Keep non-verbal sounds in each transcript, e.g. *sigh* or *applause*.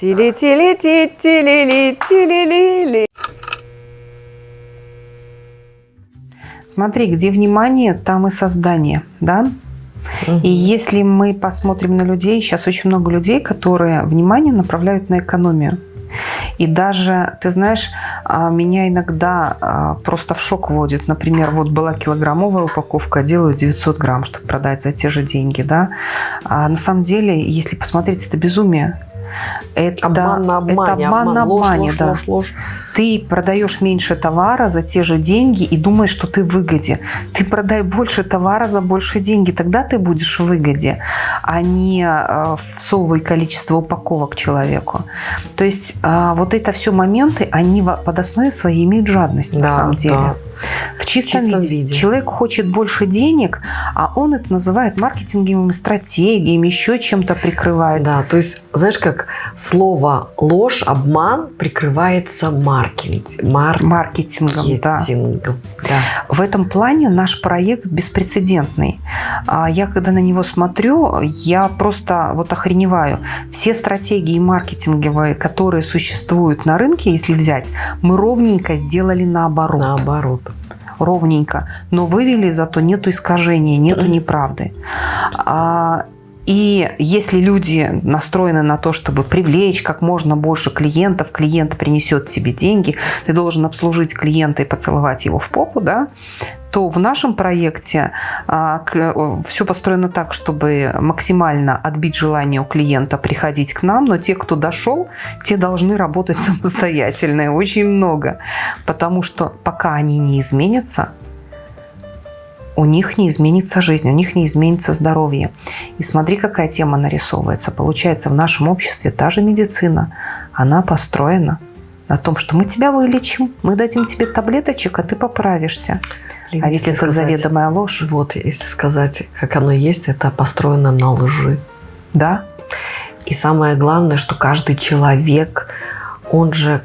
Тили-тили-ти-тили-ли-тили-ли-ли. Смотри, где внимание, там и создание, да? И если мы посмотрим на людей, сейчас очень много людей, которые внимание направляют на экономию. И даже, ты знаешь, а, меня иногда а, просто в шок вводит. Например, вот была килограммовая упаковка, делаю 900 грамм, чтобы продать за те же деньги. Да? А на самом деле, если посмотреть, это безумие. Это обман на обмане, это обман, обман на обмане, ложь, да. Ложь, ложь. Ты продаешь меньше товара за те же деньги и думаешь, что ты в выгоде. Ты продай больше товара за больше деньги, тогда ты будешь в выгоде, а не э, всовывай количество упаковок человеку. То есть э, вот это все моменты, они под основой своей имеют жадность да, на самом деле. Да. Чистом, в чистом виде. виде. Человек хочет больше денег, а он это называет маркетинговыми стратегиями, еще чем-то прикрывает. Да, то есть, знаешь, как слово ложь, обман прикрывается маркетинг, маркетингом. маркетингом да. Да. В этом плане наш проект беспрецедентный. А я когда на него смотрю, я просто вот охреневаю. Все стратегии маркетинговые, которые существуют на рынке, если взять, мы ровненько сделали наоборот. Наоборот ровненько, но вывели зато нету искажения, нету неправды. А, и если люди настроены на то, чтобы привлечь как можно больше клиентов, клиент принесет тебе деньги, ты должен обслужить клиента и поцеловать его в попу, да, то в нашем проекте а, все построено так, чтобы максимально отбить желание у клиента приходить к нам, но те, кто дошел, те должны работать *laughs* самостоятельно, очень много. Потому что пока они не изменятся, у них не изменится жизнь, у них не изменится здоровье. И смотри, какая тема нарисовывается. Получается, в нашем обществе та же медицина, она построена на том, что мы тебя вылечим, мы дадим тебе таблеточек, а ты поправишься. Либо, а если, если это заведомая ложь? Вот, если сказать, как оно есть, это построено на лжи. Да. И самое главное, что каждый человек, он же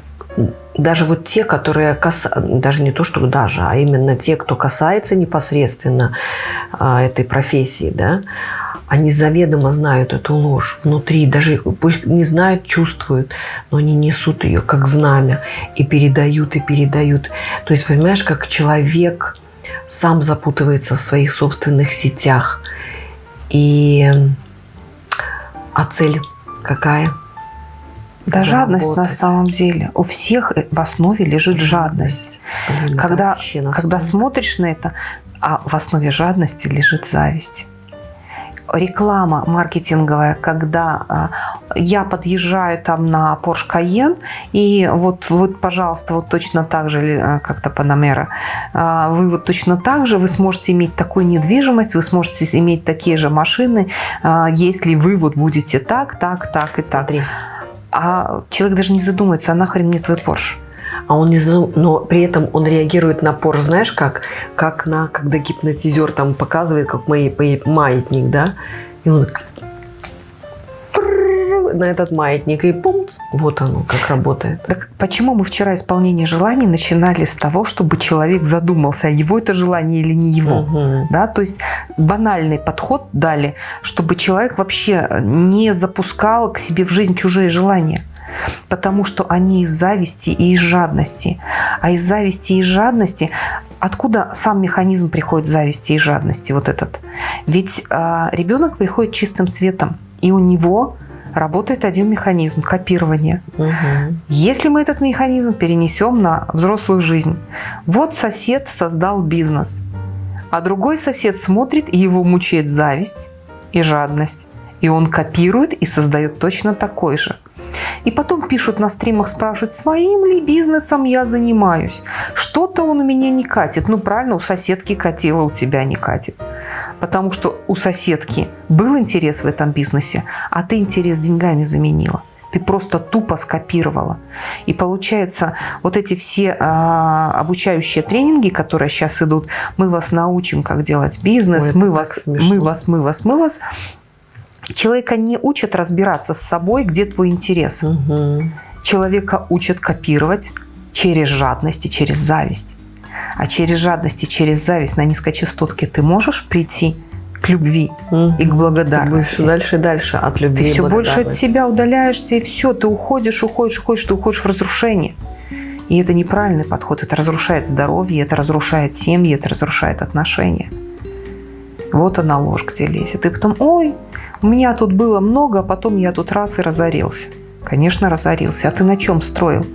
даже вот те, которые касаются, даже не то, что даже, а именно те, кто касается непосредственно а, этой профессии, да, они заведомо знают эту ложь внутри, даже пусть не знают, чувствуют, но они несут ее как знамя и передают, и передают. То есть, понимаешь, как человек сам запутывается в своих собственных сетях. И а цель какая? Да, жадность на самом деле. У всех в основе лежит жадность. Блин, когда когда смотришь на это, а в основе жадности лежит зависть реклама маркетинговая, когда а, я подъезжаю там на Porsche Cayenne, и вот, вот пожалуйста, вот точно так же, а, как-то Panamera, а, вы вот точно так же, вы сможете иметь такую недвижимость, вы сможете иметь такие же машины, если вы вот будете так, так, так и так. А человек даже не задумается, а нахрен мне твой Порш? А он не задум... но при этом он реагирует на Порш, знаешь как? Как на, когда гипнотизер там показывает, как мои, маятник, да? И он на этот маятник и пум, вот оно как работает. Так почему мы вчера исполнение желаний начинали с того, чтобы человек задумался, его это желание или не его? Угу. Да? То есть банальный подход дали, чтобы человек вообще не запускал к себе в жизнь чужие желания потому что они из зависти и из жадности. А из зависти и из жадности Откуда сам механизм приходит зависти и жадности, вот этот? Ведь э, ребенок приходит чистым светом, и у него работает один механизм – копирование. Угу. Если мы этот механизм перенесем на взрослую жизнь, вот сосед создал бизнес, а другой сосед смотрит, и его мучает зависть и жадность. И он копирует и создает точно такой же. И потом пишут на стримах, спрашивают, своим ли бизнесом я занимаюсь. Что-то он у меня не катит. Ну правильно, у соседки катило, у тебя не катит. Потому что у соседки был интерес в этом бизнесе, а ты интерес деньгами заменила. Ты просто тупо скопировала. И получается, вот эти все а, обучающие тренинги, которые сейчас идут, мы вас научим, как делать бизнес, Ой, мы, вас, мы вас, мы вас, мы вас. Человека не учат разбираться с собой, где твой интерес. Угу. Человека учат копировать через жадность и через зависть. А через жадность и через зависть на низкочастотке ты можешь прийти к любви угу. и к благодарности. Ты дальше и дальше от любви. Ты все больше от себя удаляешься, и все, ты уходишь, уходишь, уходишь, ты уходишь в разрушение. И это неправильный подход. Это разрушает здоровье, это разрушает семьи, это разрушает отношения. Вот она ложь, где лезет. И потом, ой, у меня тут было много, а потом я тут раз и разорился. Конечно, разорился. А ты на чем строил?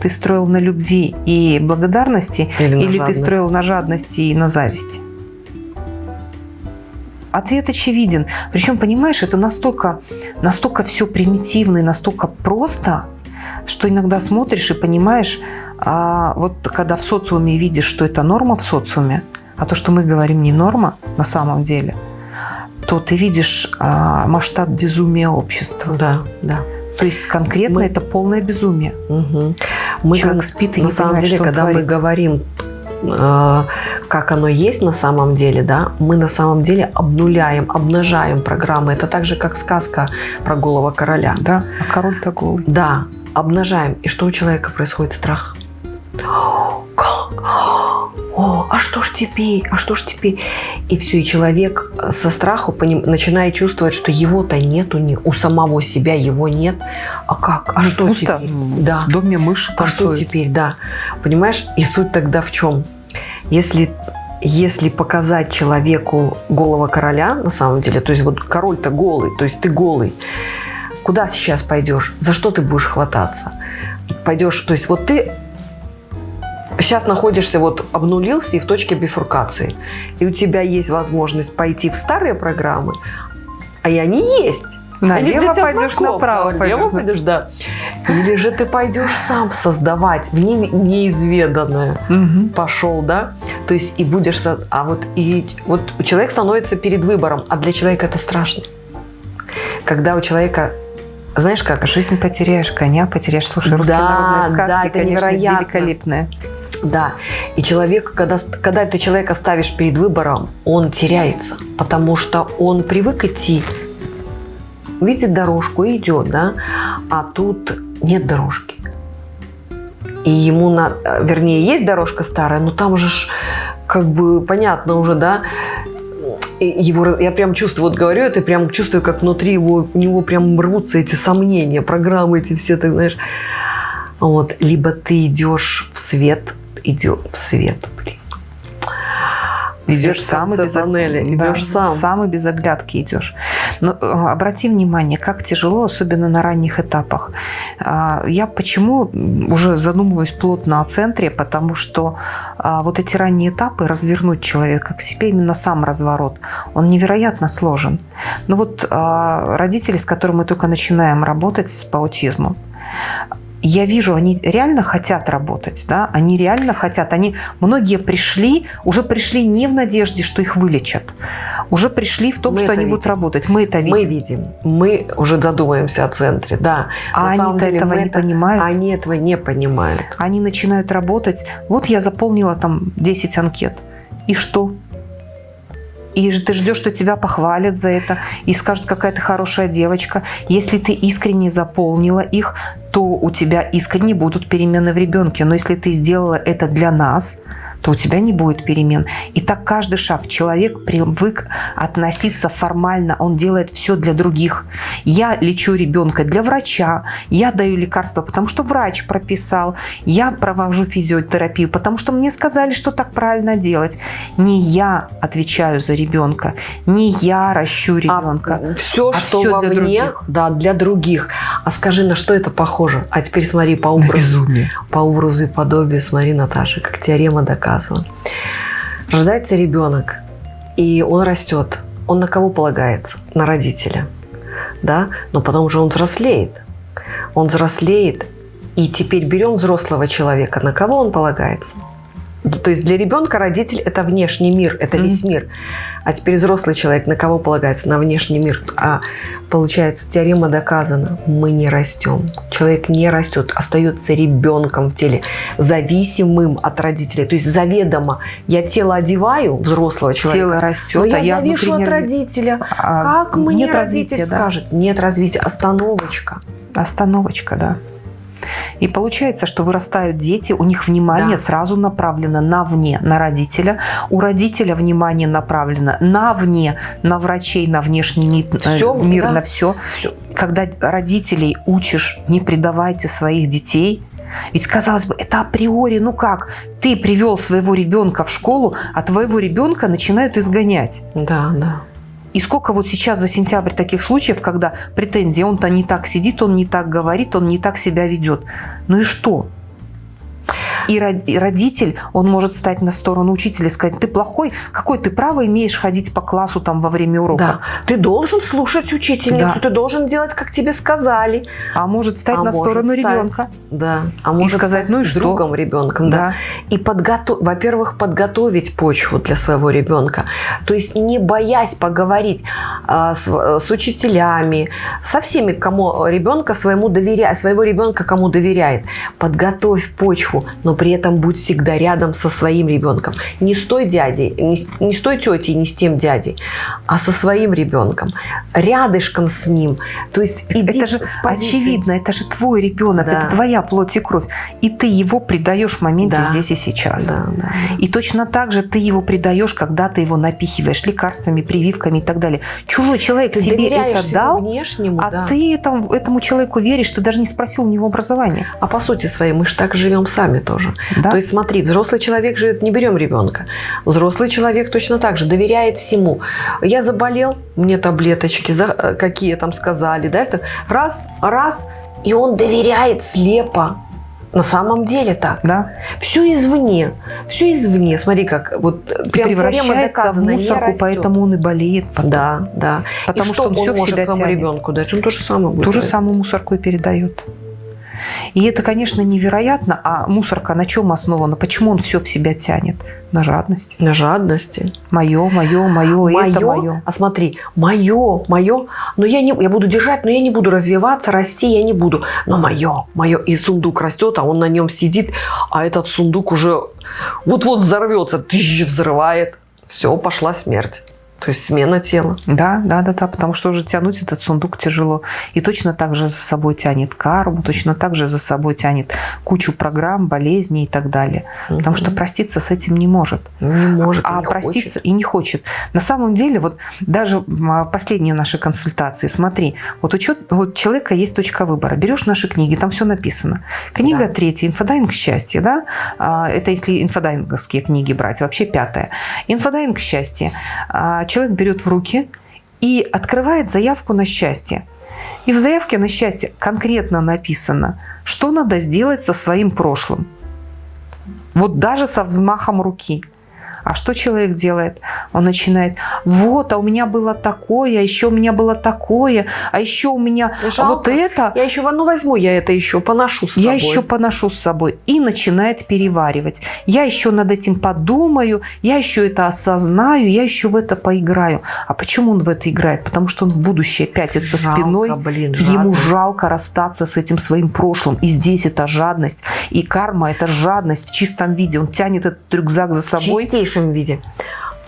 Ты строил на любви и благодарности или, или ты строил на жадности и на зависти? Ответ очевиден. Причем, понимаешь, это настолько, настолько все примитивно и настолько просто, что иногда смотришь и понимаешь, а, вот когда в социуме видишь, что это норма в социуме, а то, что мы говорим, не норма на самом деле, то ты видишь а, масштаб безумия общества. Да, да. То есть конкретно мы... это полное безумие. Угу. Мы Человек как, спит и на не самом понимает, деле, что когда мы говорим э, как оно есть на самом деле, да, мы на самом деле обнуляем, обнажаем программы. Это так же, как сказка про голого короля. Да, а король-то голый. Да, обнажаем. И что у человека происходит? Страх. *gasps* Как? О, а что ж теперь? А что ж теперь? И все, и человек со страху поним, начинает чувствовать, что его-то нету, не, у самого себя его нет. А как? А что Пусто теперь? В да. доме мыши А что теперь? Да. Понимаешь? И суть тогда в чем? Если если показать человеку голого короля, на самом деле, то есть вот король-то голый, то есть ты голый, куда сейчас пойдешь? За что ты будешь хвататься? Пойдешь, то есть вот ты сейчас находишься, вот обнулился и в точке бифуркации. И у тебя есть возможность пойти в старые программы, а и они есть. Налево пойдешь, направо пойдешь. пойдешь, да. Или же ты пойдешь сам создавать в не, неизведанное. Угу. Пошел, да? То есть и будешь... А вот, и, вот человек становится перед выбором, а для человека это страшно. Когда у человека знаешь как? Жизнь потеряешь, коня потеряешь. Слушай, русские да, народные сказки, да, это конечно, невероятно. великолепные. Да. И человек, когда, когда ты человека ставишь перед выбором, он теряется, потому что он привык идти, видит дорожку и идет, да, а тут нет дорожки. И ему, на, вернее, есть дорожка старая, но там же ж, как бы понятно уже, да, его, я прям чувствую, вот говорю это, прям чувствую, как внутри его, у него прям рвутся эти сомнения, программы эти все, ты знаешь. Вот, либо ты идешь в свет, идешь в свет, блин. Идешь сам и без панели, идешь да, сам. Сам и без оглядки идешь. Но э, обрати внимание, как тяжело, особенно на ранних этапах. А, я почему уже задумываюсь плотно о центре, потому что а, вот эти ранние этапы, развернуть человека к себе, именно сам разворот, он невероятно сложен. Но вот а, родители, с которыми мы только начинаем работать по аутизму, я вижу, они реально хотят работать, да, они реально хотят, они, многие пришли, уже пришли не в надежде, что их вылечат, уже пришли в том, мы что они видим. будут работать. Мы это видим. Мы видим, мы уже додумаемся о центре, да. А они-то этого не это, понимают. Они этого не понимают. Они начинают работать, вот я заполнила там 10 анкет, и что? И ты ждешь, что тебя похвалят за это и скажут, какая ты хорошая девочка. Если ты искренне заполнила их, то у тебя искренне будут перемены в ребенке. Но если ты сделала это для нас, то у тебя не будет перемен. И так каждый шаг. Человек привык относиться формально, он делает все для других. Я лечу ребенка для врача, я даю лекарства, потому что врач прописал, я провожу физиотерапию, потому что мне сказали, что так правильно делать. Не я отвечаю за ребенка, не я ращу ребенка. А все, а что все для других. Да, для других. А скажи, на что это похоже? А теперь смотри по образу, по образу и подобию, смотри, Наташа, как теорема доказывает рассказывала. Рождается ребенок, и он растет. Он на кого полагается? На родителя. Да? Но потом же он взрослеет. Он взрослеет, и теперь берем взрослого человека. На кого он полагается? То есть для ребенка родитель – это внешний мир, это mm-hmm. весь мир. А теперь взрослый человек на кого полагается? На внешний мир. А получается, теорема доказана. Мы не растем. Человек не растет, остается ребенком в теле, зависимым от родителей. То есть заведомо я тело одеваю взрослого человека. Тело растет, но я, а я завишу от родителя. А, как мне родитель да? скажет? Нет развития. Остановочка. Остановочка, да. И получается, что вырастают дети, у них внимание да. сразу направлено на вне, на родителя. У родителя внимание направлено на вне, на врачей, на внешний мир, все, мир да. на все. все. Когда родителей учишь, не предавайте своих детей, ведь, казалось бы, это априори, ну как? Ты привел своего ребенка в школу, а твоего ребенка начинают изгонять. Да, да. И сколько вот сейчас за сентябрь таких случаев, когда претензии, он-то не так сидит, он не так говорит, он не так себя ведет. Ну и что? И родитель, он может стать на сторону учителя и сказать, ты плохой, какой ты право имеешь ходить по классу там во время урока? Да. Ты должен слушать учительницу, да. ты должен делать, как тебе сказали. А может стать а на сторону стать, ребенка. Да. А может и сказать, ну и что? другом ребенком. Да. да. И, подготов... во-первых, подготовить почву для своего ребенка. То есть не боясь поговорить а, с, с учителями, со всеми, кому ребенка своему доверяет, своего ребенка кому доверяет. Подготовь почву, но при этом будь всегда рядом со своим ребенком. Не с той дядей, не с, не с той тетей, не с тем дядей, а со своим ребенком. Рядышком с ним. То есть иди это же очевидно, это же твой ребенок, да. это твоя плоть и кровь. И ты его предаешь в моменте да. здесь и сейчас. Да, да, да. И точно так же ты его предаешь, когда ты его напихиваешь лекарствами, прививками и так далее. Чужой человек ты тебе это дал, внешнему, а да. ты этому, этому человеку веришь, ты даже не спросил у него образования. А по сути своей мы же так живем сами тоже тоже. Да? То есть смотри, взрослый человек живет, не берем ребенка. Взрослый человек точно так же доверяет всему. Я заболел, мне таблеточки, э, какие там сказали, да, это раз, раз, и он доверяет слепо. На самом деле так. Да. Все извне. Все извне. Смотри, как вот прям превращается в мусорку, поэтому он и болеет потом. Да, да. Потому и что, что он, он все в себя тянет. ребенку дать? Он то же самое будет. Ту же самую мусорку и передает. И это, конечно, невероятно. А мусорка на чем основана? Почему он все в себя тянет? На жадности. На жадности. Мое, мое, мое, это мое. А смотри, мое, мое, но я, не, я буду держать, но я не буду развиваться, расти я не буду. Но мое, мое. И сундук растет, а он на нем сидит, а этот сундук уже вот-вот взорвется, тысяч взрывает. Все, пошла смерть. То есть смена тела. Да, да, да, да, потому что уже тянуть этот сундук тяжело. И точно так же за собой тянет карму, точно так же за собой тянет кучу программ, болезней и так далее. Угу. Потому что проститься с этим не может. Не может. А не проститься хочет. и не хочет. На самом деле, вот даже а, последние наши консультации, смотри, вот учет, вот человека есть точка выбора. Берешь наши книги, там все написано. Книга да. третья, инфодайвинг счастья, да? А, это если инфодайвинговские книги брать, вообще пятая. Инфодайвинг счастья а, человек берет в руки и открывает заявку на счастье. И в заявке на счастье конкретно написано, что надо сделать со своим прошлым. Вот даже со взмахом руки – а что человек делает? Он начинает, вот, а у меня было такое, а еще у меня было такое, а еще у меня Жалко. вот это. Я еще, ну возьму я это еще, поношу с собой. Я еще поношу с собой. И начинает переваривать. Я еще над этим подумаю, я еще это осознаю, я еще в это поиграю. А почему он в это играет? Потому что он в будущее пятится жалко, спиной. Блин, ему жалко расстаться с этим своим прошлым. И здесь это жадность. И карма – это жадность в чистом виде. Он тянет этот рюкзак за собой. Чистейший чистейшем виде.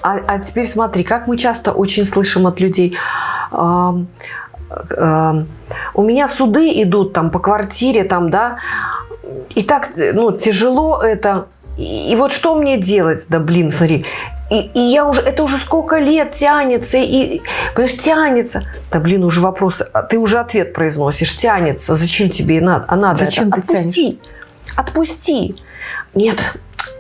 А, а теперь смотри, как мы часто очень слышим от людей. Э, э, у меня суды идут там по квартире, там, да, и так, ну, тяжело это. И, и вот что мне делать? Да, блин, смотри, и, и я уже, это уже сколько лет тянется, и, понимаешь, тянется. Да, блин, уже вопрос, а ты уже ответ произносишь, тянется, зачем тебе надо, а надо зачем это? Ты Отпусти, тянешь? отпусти. Нет,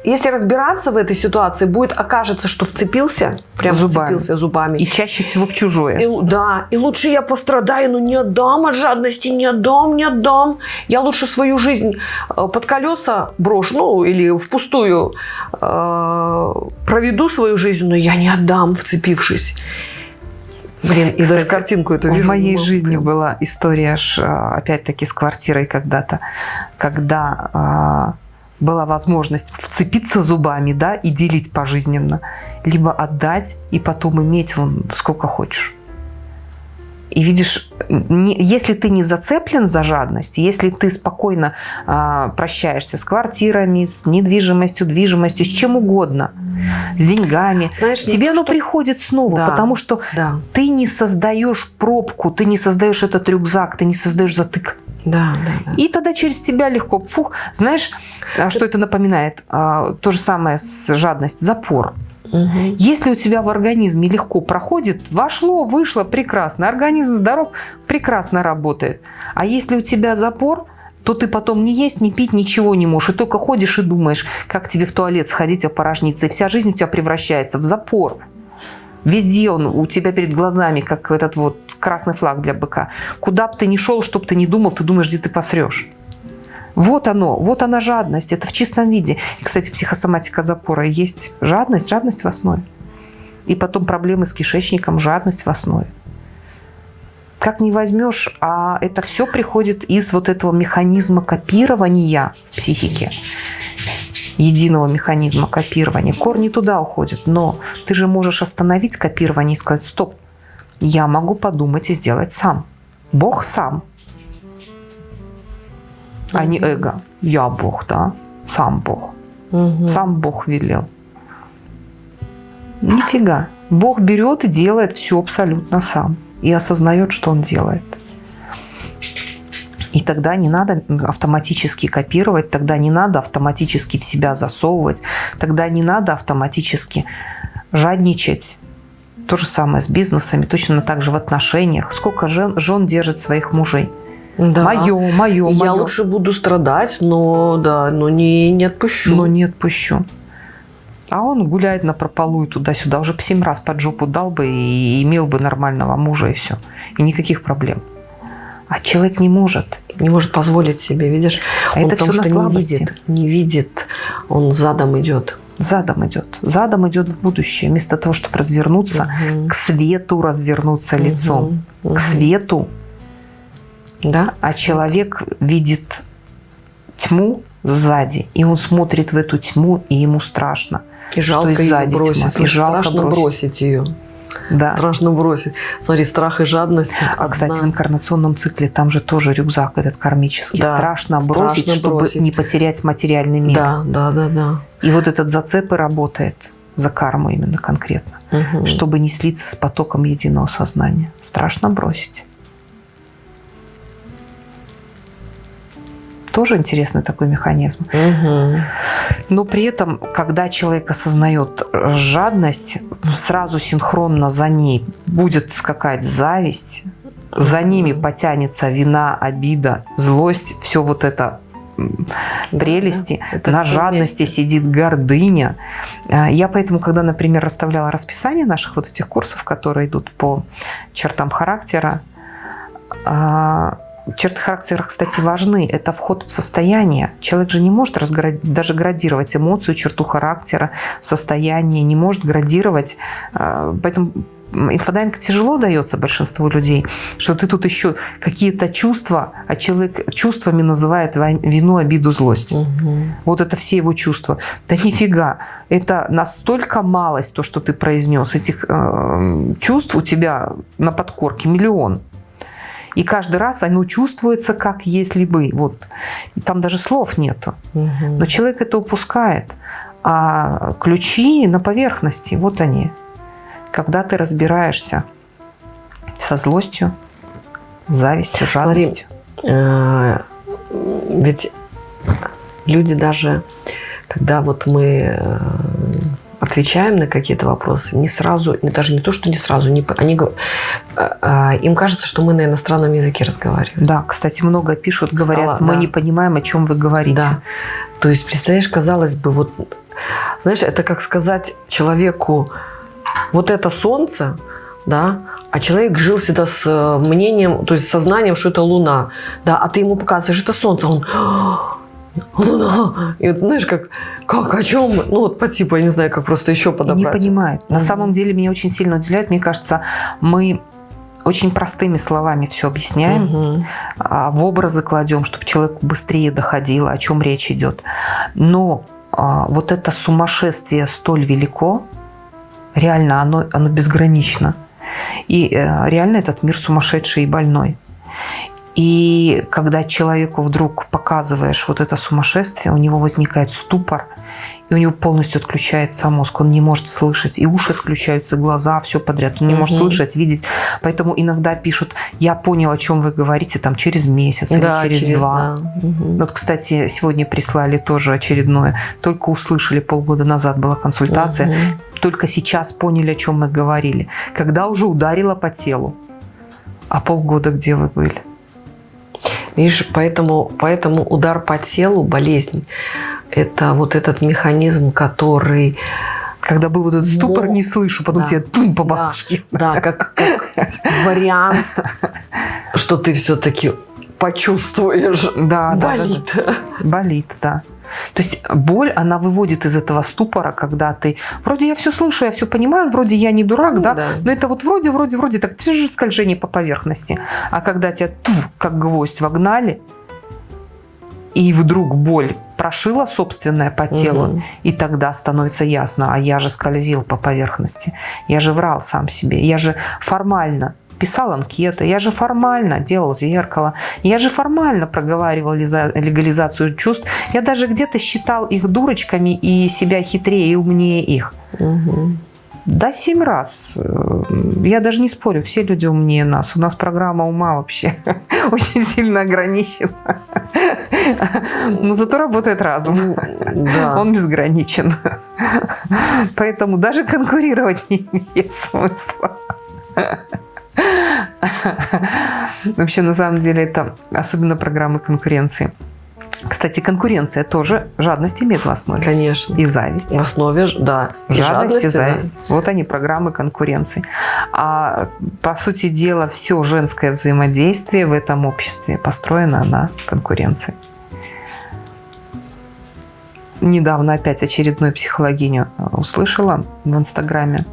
если разбираться в этой ситуации, будет окажется, что вцепился, прям зубами. вцепился зубами. И чаще всего в чужое. И, да, и лучше я пострадаю, но не отдам от жадности, не отдам, не отдам. Я лучше свою жизнь э, под колеса брошу, ну, или впустую э, проведу свою жизнь, но я не отдам, вцепившись. Блин, и даже картинку эту вижу. В моей жизни прям. была история, э, опять-таки, с квартирой когда-то, когда а, была возможность вцепиться зубами, да, и делить пожизненно, либо отдать и потом иметь вон сколько хочешь. И видишь, не, если ты не зацеплен за жадность, если ты спокойно э, прощаешься с квартирами, с недвижимостью, движимостью, с чем угодно, с деньгами, Знаешь, тебе оно что... приходит снова, да, потому что да. ты не создаешь пробку, ты не создаешь этот рюкзак, ты не создаешь затык. Да, да, да. И тогда через тебя легко, фух, знаешь, а что это напоминает? А, то же самое с жадность, запор. Угу. Если у тебя в организме легко проходит, вошло, вышло, прекрасно. Организм здоров, прекрасно работает. А если у тебя запор, то ты потом не есть, не пить, ничего не можешь. И только ходишь и думаешь, как тебе в туалет сходить, опорожниться. И вся жизнь у тебя превращается в запор. Везде он у тебя перед глазами, как этот вот красный флаг для быка. Куда бы ты ни шел, что бы ты ни думал, ты думаешь, где ты посрешь. Вот оно, вот она жадность, это в чистом виде. И, кстати, психосоматика запора есть жадность, жадность в основе. И потом проблемы с кишечником, жадность в основе. Как не возьмешь, а это все приходит из вот этого механизма копирования психики единого механизма копирования. Корни туда уходят, но ты же можешь остановить копирование и сказать, стоп, я могу подумать и сделать сам. Бог сам, а не эго. Я Бог, да, сам Бог. Угу. Сам Бог велел. Нифига. Бог берет и делает все абсолютно сам. И осознает, что он делает. И тогда не надо автоматически копировать, тогда не надо автоматически в себя засовывать, тогда не надо автоматически жадничать. То же самое с бизнесами, точно так же в отношениях. Сколько жен, жен держит своих мужей? Да. Мое, мое, Я лучше буду страдать, но да, но не, не отпущу. Но не отпущу. А он гуляет на прополу туда-сюда. Уже по семь раз под жопу дал бы и имел бы нормального мужа и все. И никаких проблем. А человек не может. Не может позволить себе, видишь? А он это все на слабости. Не видит, не видит, он задом идет. Задом идет. Задом идет в будущее. Вместо того, чтобы развернуться, угу. к свету развернуться угу. лицом. Угу. К свету. Да? А человек видит тьму сзади, и он смотрит в эту тьму, и ему страшно. И жалко что сзади ее бросить. Тьма. И жалко страшно бросить. бросить ее. Да. Страшно бросить. Смотри, страх и жадность. А, одна... кстати, в инкарнационном цикле там же тоже рюкзак этот кармический. Да. Страшно бросить, Страшно чтобы бросить. не потерять материальный мир. Да, да, да, да. И вот этот зацеп и работает за карму именно конкретно. Угу. Чтобы не слиться с потоком единого сознания. Страшно бросить. Тоже интересный такой механизм. Угу. Но при этом, когда человек осознает жадность, сразу синхронно за ней будет скакать зависть, за ними потянется вина, обида, злость, все вот это прелести, это на жадности вместе. сидит гордыня. А, я поэтому, когда, например, расставляла расписание наших вот этих курсов, которые идут по чертам характера, а, Черты характера, кстати, важны. Это вход в состояние. Человек же не может даже градировать эмоцию, черту характера, состояние, не может градировать. А, поэтому инфодайвинг тяжело дается большинству людей, что ты тут еще какие-то чувства, а человек чувствами называет вину, обиду, злость. Угу. Вот это все его чувства. Да нифига, это настолько малость, то, что ты произнес. Этих э, чувств у тебя на подкорке миллион. И каждый раз оно чувствуется, как если бы. Вот. Там даже слов нету. Угу. Но человек это упускает. А ключи на поверхности, вот они. Когда ты разбираешься со злостью, завистью, жадностью. Смотри, э, ведь люди даже, когда вот мы э, отвечаем на какие-то вопросы, не сразу, даже не то, что не сразу, не, они, а, а, им кажется, что мы на иностранном языке разговариваем. Да, кстати, много пишут, говорят, Стало, мы да. не понимаем, о чем вы говорите. Да. То есть, представляешь, казалось бы, вот, знаешь, это как сказать человеку, вот это солнце, да, а человек жил всегда с э, мнением, то есть сознанием, что это Луна, да, а ты ему показываешь, это солнце, он Луна. И вот, знаешь, как, как, о чем? Ну, вот по типу, я не знаю, как просто еще подобрать. Не понимает. На самом деле меня очень сильно удивляет. Мне кажется, мы очень простыми словами все объясняем, угу. в образы кладем, чтобы человек быстрее доходил, о чем речь идет. Но а, вот это сумасшествие столь велико, реально оно, оно безгранично. И э, реально этот мир сумасшедший и больной. И когда человеку вдруг показываешь вот это сумасшествие, у него возникает ступор, и у него полностью отключается мозг, он не может слышать, и уши отключаются, глаза, все подряд, он не угу. может слышать, видеть. Поэтому иногда пишут, я понял, о чем вы говорите, там через месяц да, или через, через два. Да. Угу. Вот, кстати, сегодня прислали тоже очередное, только услышали, полгода назад была консультация, угу. только сейчас поняли, о чем мы говорили, когда уже ударило по телу. А полгода где вы были? Видишь, поэтому, поэтому удар по телу, болезнь, это вот этот механизм, который... Когда был вот этот ступор, не слышу, потом да. тебе тум по бабушке. Да, да как, как вариант, что ты все-таки почувствуешь. Да, болит. Да, да. Болит, да. То есть боль, она выводит из этого ступора, когда ты вроде я все слышу, я все понимаю, вроде я не дурак, ну, да? да, но это вот вроде, вроде, вроде так же скольжение по поверхности. А когда тебя туф, как гвоздь вогнали, и вдруг боль прошила собственное по телу, угу. и тогда становится ясно, а я же скользил по поверхности, я же врал сам себе, я же формально писал анкеты, я же формально делал зеркало, я же формально проговаривал легализацию чувств, я даже где-то считал их дурочками и себя хитрее и умнее их. Угу. Да, семь раз. Я даже не спорю, все люди умнее нас. У нас программа ума вообще *laughs* очень сильно ограничена. Но зато работает разум. Да. Он безграничен. Поэтому даже конкурировать не имеет смысла. *laughs* Вообще, на самом деле, это особенно программы конкуренции. Кстати, конкуренция тоже жадность имеет в основе. Конечно. И зависть. В основе, да. И жадность, и зависть. Да. Вот они, программы конкуренции. А по сути дела, все женское взаимодействие в этом обществе построено на конкуренции. Недавно опять очередную психологиню услышала в Инстаграме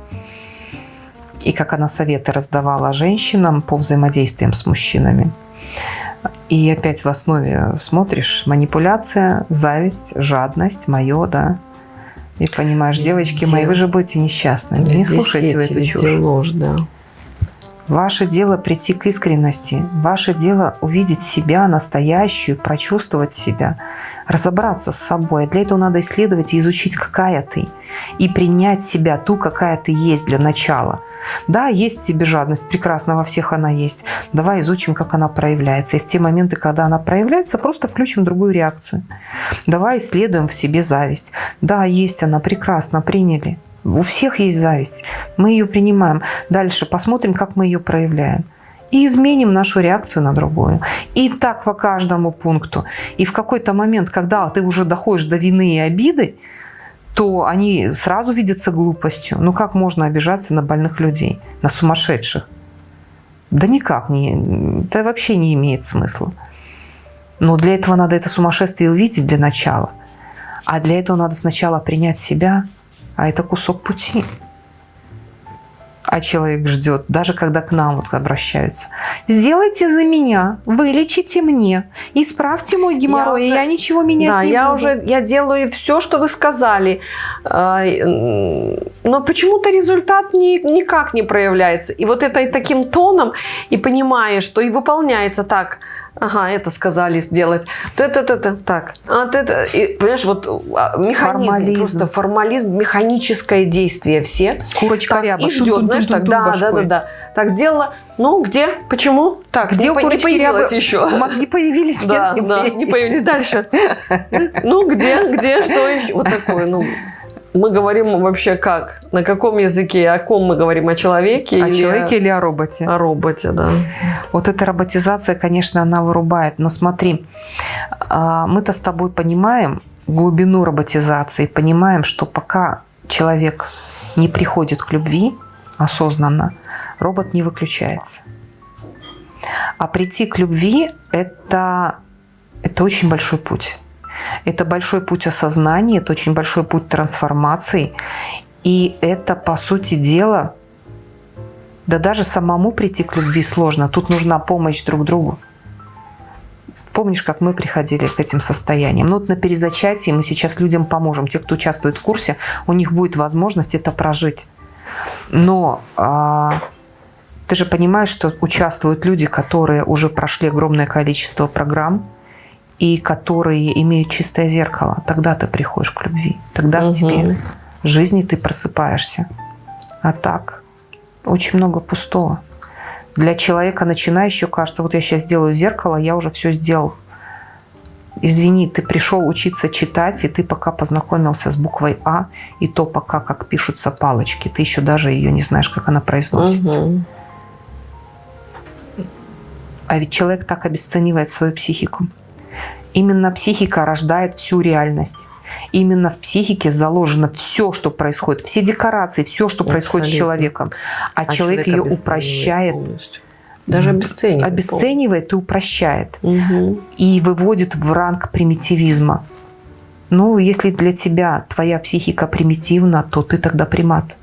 и как она советы раздавала женщинам по взаимодействиям с мужчинами. И опять в основе смотришь манипуляция, зависть, жадность, мое, да. И понимаешь, везде, девочки мои, вы же будете несчастны. Не слушайте сети, эту чушь. ложь, да. Ваше дело прийти к искренности. Ваше дело увидеть себя настоящую, прочувствовать себя, разобраться с собой. Для этого надо исследовать и изучить, какая ты. И принять себя, ту, какая ты есть для начала – да, есть в тебе жадность, прекрасно, во всех она есть. Давай изучим, как она проявляется. И в те моменты, когда она проявляется, просто включим другую реакцию. Давай исследуем в себе зависть. Да, есть она, прекрасно, приняли. У всех есть зависть. Мы ее принимаем. Дальше посмотрим, как мы ее проявляем. И изменим нашу реакцию на другую. И так по каждому пункту. И в какой-то момент, когда ты уже доходишь до вины и обиды, то они сразу видятся глупостью. Ну как можно обижаться на больных людей, на сумасшедших? Да никак, не, это вообще не имеет смысла. Но для этого надо это сумасшествие увидеть для начала. А для этого надо сначала принять себя, а это кусок пути а человек ждет, даже когда к нам вот обращаются. Сделайте за меня, вылечите мне, исправьте мой геморрой, я, уже, я ничего менять да, не я буду. уже я делаю все, что вы сказали, а, но почему-то результат ни, никак не проявляется. И вот это и таким тоном, и понимая, что и выполняется так – Ага, это сказали сделать. Это, так. А, это, и, понимаешь, вот а, механизм, формализм. просто формализм, механическое действие все. Курочка так, ряба. И ждет, знаешь, так, да, да, да, да. Так сделала. Ну, где? Почему? Так, где не, курочки не ряба? еще? Мозги появились? Да, нет, да, не появились. Дальше. Ну, где, где, что еще? Вот такое, ну мы говорим вообще как? На каком языке? О ком мы говорим? О человеке? О или человеке или о роботе? О роботе, да. Вот эта роботизация, конечно, она вырубает. Но смотри, а, мы-то с тобой понимаем глубину роботизации, понимаем, что пока человек не приходит к любви осознанно, робот не выключается. А прийти к любви это, – это очень большой путь. Это большой путь осознания, это очень большой путь трансформации. И это, по сути дела, да даже самому прийти к любви сложно. Тут нужна помощь друг другу. Помнишь, как мы приходили к этим состояниям? Ну вот на перезачатии мы сейчас людям поможем. Те, кто участвует в курсе, у них будет возможность это прожить. Но а, Ты же понимаешь, что участвуют люди, которые уже прошли огромное количество программ, и которые имеют чистое зеркало. Тогда ты приходишь к любви. Тогда угу. в тебе жизни ты просыпаешься. А так очень много пустого. Для человека начинающего кажется, вот я сейчас сделаю зеркало, я уже все сделал. Извини, ты пришел учиться читать, и ты пока познакомился с буквой А, и то пока как пишутся палочки. Ты еще даже ее не знаешь, как она произносится. Угу. А ведь человек так обесценивает свою психику. Именно психика рождает всю реальность. Именно в психике заложено все, что происходит, все декорации, все, что Абсолютно. происходит с человеком. А, а человек, человек ее упрощает. Полностью. Даже обесценивает. Обесценивает и упрощает. Угу. И выводит в ранг примитивизма. Ну, если для тебя твоя психика примитивна, то ты тогда примат.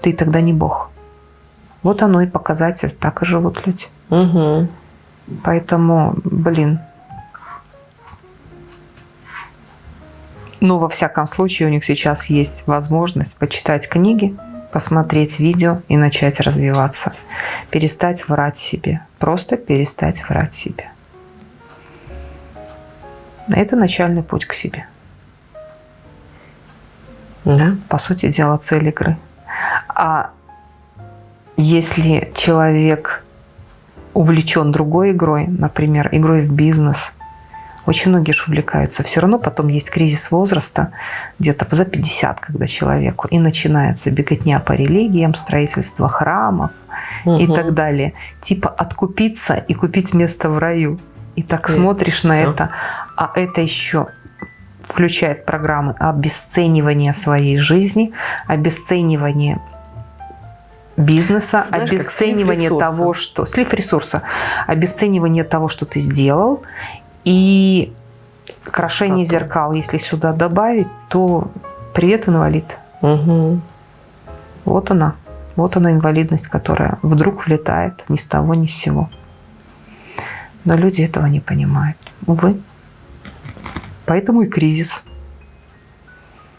Ты тогда не бог. Вот оно и показатель. Так и живут люди. Угу. Поэтому, блин, Но во всяком случае у них сейчас есть возможность почитать книги, посмотреть видео и начать развиваться. Перестать врать себе. Просто перестать врать себе. Это начальный путь к себе. Да. По сути дела, цель игры. А если человек увлечен другой игрой, например, игрой в бизнес – очень многие же увлекаются. Все равно потом есть кризис возраста, где-то за 50, когда человеку, и начинается беготня по религиям, строительство храмов угу. и так далее. Типа откупиться и купить место в раю. И так Нет. смотришь на это, а это еще включает программы обесценивания своей жизни, обесценивания бизнеса, Знаешь, обесценивание того, что слив ресурса, обесценивание того, что ты сделал, и крашение Потом. зеркал, если сюда добавить, то привет, инвалид. Угу. Вот она. Вот она инвалидность, которая вдруг влетает ни с того, ни с сего. Но люди этого не понимают. Увы. Поэтому и кризис.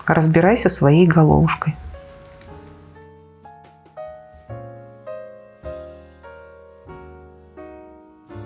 Разбирайся своей головушкой.